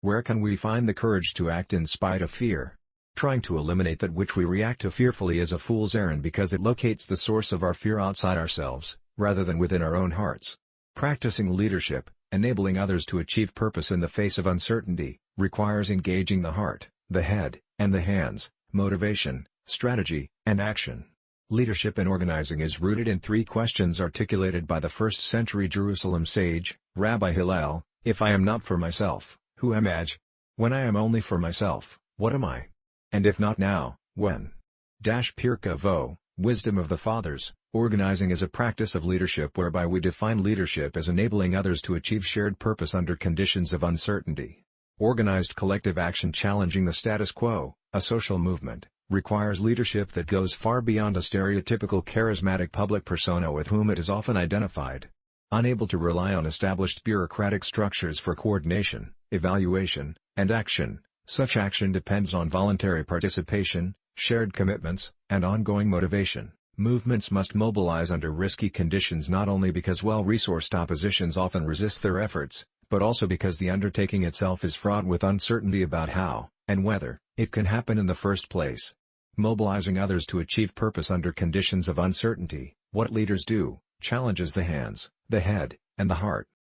Where can we find the courage to act in spite of fear? Trying to eliminate that which we react to fearfully is a fool's errand because it locates the source of our fear outside ourselves, rather than within our own hearts. Practicing leadership, enabling others to achieve purpose in the face of uncertainty, requires engaging the heart, the head, and the hands, motivation, strategy, and action. Leadership in organizing is rooted in three questions articulated by the first-century Jerusalem sage, Rabbi Hillel, If I am not for myself, who am I? When I am only for myself, what am I? And if not now, when? Dash Pirkei Avot, Wisdom of the Fathers, organizing is a practice of leadership whereby we define leadership as enabling others to achieve shared purpose under conditions of uncertainty. Organized collective action challenging the status quo, a social movement, requires leadership that goes far beyond a stereotypical charismatic public persona with whom it is often identified. Unable to rely on established bureaucratic structures for coordination, evaluation, and action, such action depends on voluntary participation, shared commitments, and ongoing motivation. Movements must mobilize under risky conditions not only because well-resourced oppositions often resist their efforts, but also because the undertaking itself is fraught with uncertainty about how, and whether, it can happen in the first place. Mobilizing others to achieve purpose under conditions of uncertainty, what leaders do, challenges the hands, the head, and the heart.